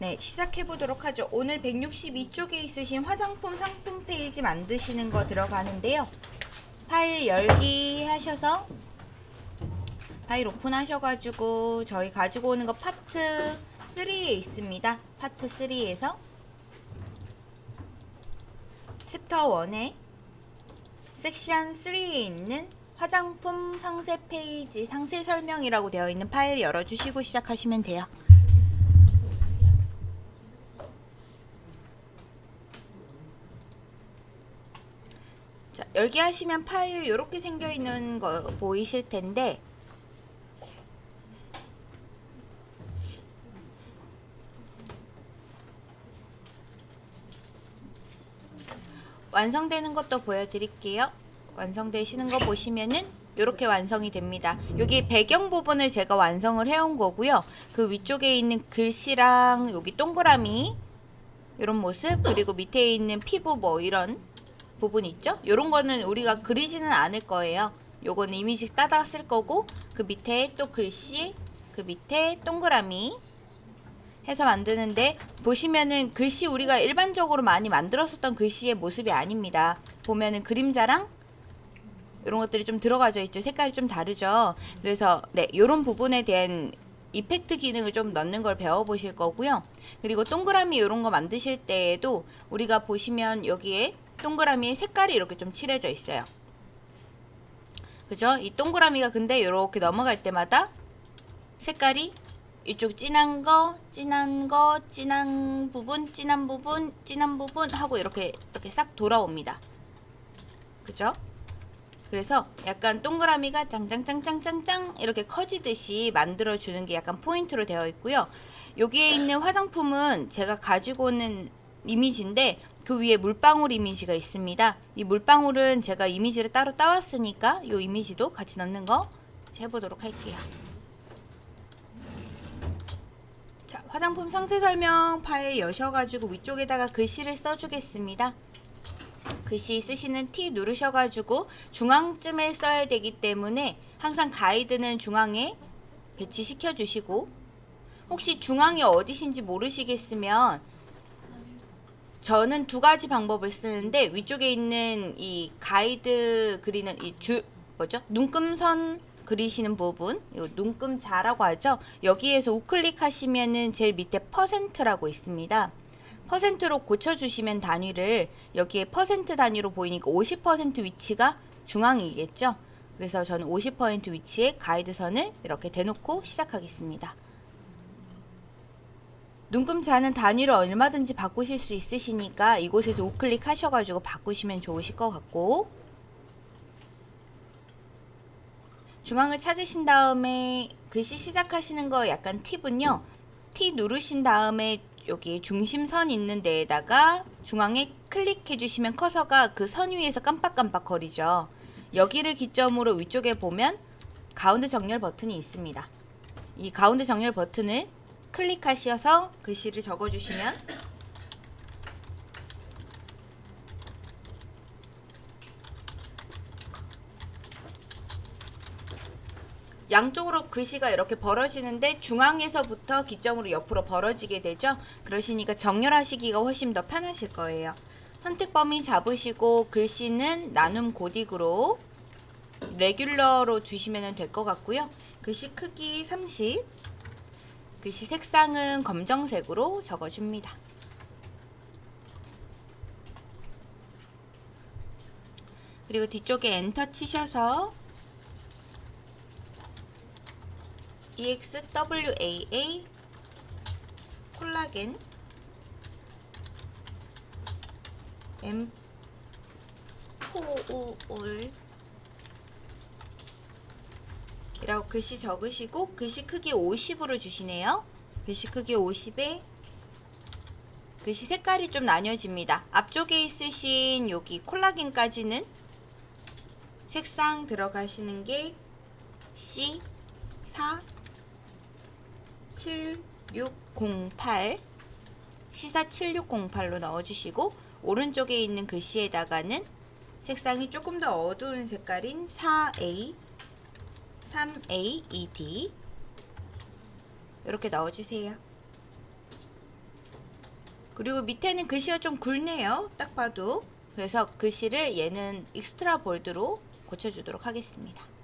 네, 시작해 보도록 하죠. 오늘 162쪽에 있으신 화장품 상품 페이지 만드시는 거 들어가는데요. 파일 열기 하셔서 파일 오픈하셔가지고 저희 가지고 오는 거 파트 3에 있습니다. 파트 3에서 챕터 1에 섹션 3에 있는 화장품 상세 페이지 상세 설명이라고 되어 있는 파일 열어주시고 시작하시면 돼요. 열기 하시면 파일 이렇게 생겨 있는 거 보이실 텐데 완성되는 것도 보여드릴게요. 완성되시는 거 보시면은 이렇게 완성이 됩니다. 여기 배경 부분을 제가 완성을 해온 거고요. 그 위쪽에 있는 글씨랑 여기 동그라미 이런 모습 그리고 밑에 있는 피부 뭐 이런 부분 있죠? 이런 거는 우리가 그리지는 않을 거예요. 요거는 이미지 따다 쓸 거고 그 밑에 또 글씨 그 밑에 동그라미 해서 만드는데 보시면은 글씨 우리가 일반적으로 많이 만들었었던 글씨의 모습이 아닙니다. 보면은 그림자랑 이런 것들이 좀 들어가져 있죠. 색깔이 좀 다르죠. 그래서 네, 이런 부분에 대한 이펙트 기능을 좀 넣는 걸 배워보실 거고요. 그리고 동그라미 이런 거 만드실 때에도 우리가 보시면 여기에 동그라미에 색깔이 이렇게 좀 칠해져 있어요. 그죠? 이 동그라미가 근데 이렇게 넘어갈 때마다 색깔이 이쪽 진한 거, 진한 거, 진한 부분, 진한 부분, 진한 부분 하고 이렇게 이렇게 싹 돌아옵니다. 그죠? 그래서 약간 동그라미가 짱짱짱짱짱짱 이렇게 커지듯이 만들어 주는 게 약간 포인트로 되어 있고요. 여기에 있는 화장품은 제가 가지고 오는 이미지인데 그 위에 물방울 이미지가 있습니다. 이 물방울은 제가 이미지를 따로 따왔으니까 이 이미지도 같이 넣는 거 해보도록 할게요. 자, 화장품 상세 설명 파일 여셔가지고 위쪽에다가 글씨를 써주겠습니다. 글씨 쓰시는 T 누르셔가지고 중앙쯤에 써야 되기 때문에 항상 가이드는 중앙에 배치시켜 주시고 혹시 중앙이 어디신지 모르시겠으면 저는 두 가지 방법을 쓰는데 위쪽에 있는 이 가이드 그리는 이 줄 뭐죠? 눈금선 그리시는 부분, 이 눈금자라고 하죠. 여기에서 우클릭 하시면은 제일 밑에 퍼센트라고 있습니다. 퍼센트로 고쳐주시면 단위를 여기에 퍼센트 단위로 보이니까 50% 위치가 중앙이겠죠. 그래서 저는 50% 위치에 가이드선을 이렇게 대놓고 시작하겠습니다. 눈금자는 단위로 얼마든지 바꾸실 수 있으시니까 이곳에서 우클릭 하셔가지고 바꾸시면 좋으실 것 같고 중앙을 찾으신 다음에 글씨 시작하시는 거 약간 팁은요. T 누르신 다음에 여기 중심선 있는 데에다가 중앙에 클릭해 주시면 커서가 그 선 위에서 깜빡깜빡 거리죠. 여기를 기점으로 위쪽에 보면 가운데 정렬 버튼이 있습니다. 이 가운데 정렬 버튼을 클릭하셔서 글씨를 적어주시면 양쪽으로 글씨가 이렇게 벌어지는데 중앙에서부터 기점으로 옆으로 벌어지게 되죠. 그러시니까 정렬하시기가 훨씬 더 편하실 거예요. 선택 범위 잡으시고 글씨는 나눔 고딕으로 레귤러로 주시면 될 것 같고요. 글씨 크기 30 글씨 색상은 검정색으로 적어줍니다. 그리고 뒤쪽에 엔터 치셔서 EXWAA 콜라겐 M4우울 이라고 글씨 적으시고 글씨 크기 50으로 주시네요. 글씨 크기 50에 글씨 색깔이 좀 나뉘어집니다. 앞쪽에 있으신 여기 콜라겐까지는 색상 들어가시는 게 C 4 7608 시사 7608로 넣어주시고 오른쪽에 있는 글씨에다가는 색상이 조금 더 어두운 색깔인 4A 3AED 이렇게 넣어주세요. 그리고 밑에는 글씨가 좀 굵네요. 딱 봐도. 그래서 글씨를 얘는 extra bold로 고쳐주도록 하겠습니다.